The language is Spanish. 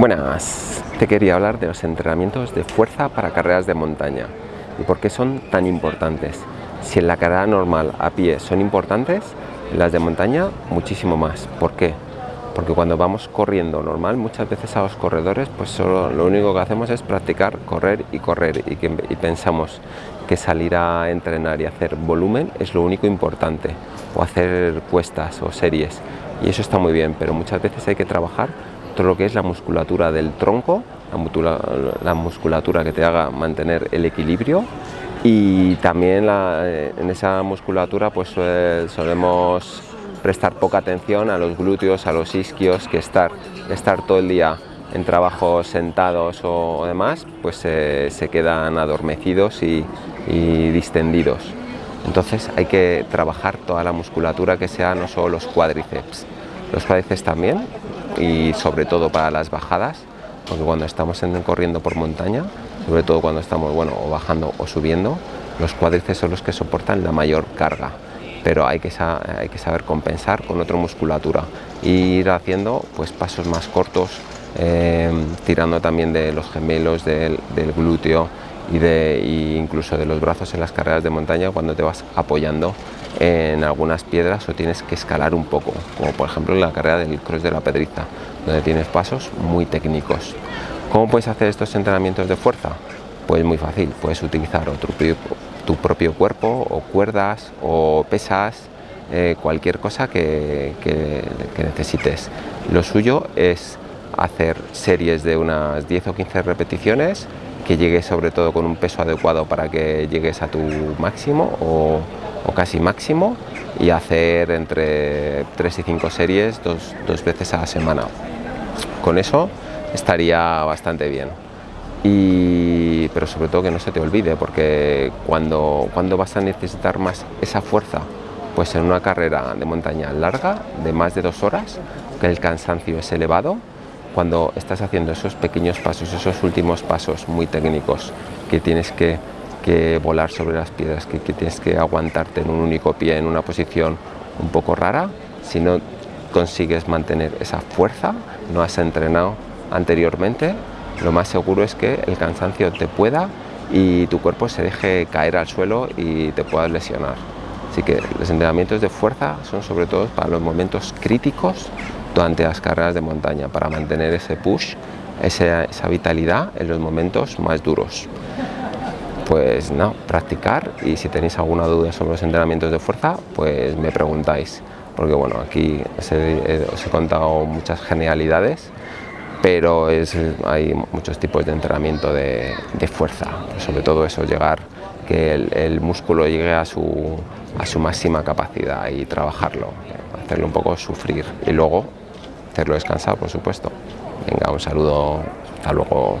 Buenas, te quería hablar de los entrenamientos de fuerza para carreras de montaña y por qué son tan importantes. Si en la carrera normal a pie son importantes, en las de montaña muchísimo más. ¿Por qué? Porque cuando vamos corriendo normal, muchas veces a los corredores, pues solo lo único que hacemos es practicar, correr y correr y, que, y pensamos que salir a entrenar y hacer volumen es lo único importante o hacer puestas o series y eso está muy bien, pero muchas veces hay que trabajar lo que es la musculatura del tronco, la musculatura que te haga mantener el equilibrio y también eh, en esa musculatura pues solemos prestar poca atención a los glúteos, a los isquios, que estar, estar todo el día en trabajos sentados o, demás, pues se quedan adormecidos y, y distendidos. Entonces hay que trabajar toda la musculatura que sea no solo los cuádriceps, los cuádriceps también y sobre todo para las bajadas, porque cuando estamos corriendo por montaña, sobre todo cuando estamos bueno, bajando o subiendo, los cuádriceps son los que soportan la mayor carga, pero hay que, hay que saber compensar con otra musculatura. E ir haciendo pues, pasos más cortos, eh, tirando también de los gemelos, del glúteo, y, incluso de los brazos en las carreras de montaña cuando te vas apoyando en algunas piedras o tienes que escalar un poco, como por ejemplo en la carrera del Cross de la Pedriza, donde tienes pasos muy técnicos. ¿Cómo puedes hacer estos entrenamientos de fuerza? Pues muy fácil, puedes utilizar tu propio cuerpo o cuerdas o pesas, eh, cualquier cosa que, que necesites. Lo suyo es hacer series de unas 10 o 15 repeticiones que llegues sobre todo con un peso adecuado para que llegues a tu máximo o, casi máximo y hacer entre 3 y 5 series dos, dos, veces a la semana. Con eso estaría bastante bien. Y, pero sobre todo que no se te olvide porque cuando, cuando vas a necesitar más esa fuerza pues en una carrera de montaña larga de más de dos horas que el cansancio es elevado cuando estás haciendo esos pequeños pasos, esos últimos pasos muy técnicos que tienes que, volar sobre las piedras, que, tienes que aguantarte en un único pie, en una posición un poco rara, si no consigues mantener esa fuerza, no has entrenado anteriormente, lo más seguro es que el cansancio te pueda y tu cuerpo se deje caer al suelo y te puedas lesionar. Así que los entrenamientos de fuerza son sobre todo para los momentos críticos durante las carreras de montaña para mantener ese push, esa, vitalidad en los momentos más duros. Pues no, practicar y si tenéis alguna duda sobre los entrenamientos de fuerza, pues me preguntáis, porque bueno, aquí os he, contado muchas genialidades, pero es, hay muchos tipos de entrenamiento de, fuerza, sobre todo eso, llegar, que el, músculo llegue a su, a su máxima capacidad y trabajarlo, hacerlo un poco sufrir y luego hacerlo descansar, por supuesto. Venga, un saludo, hasta luego.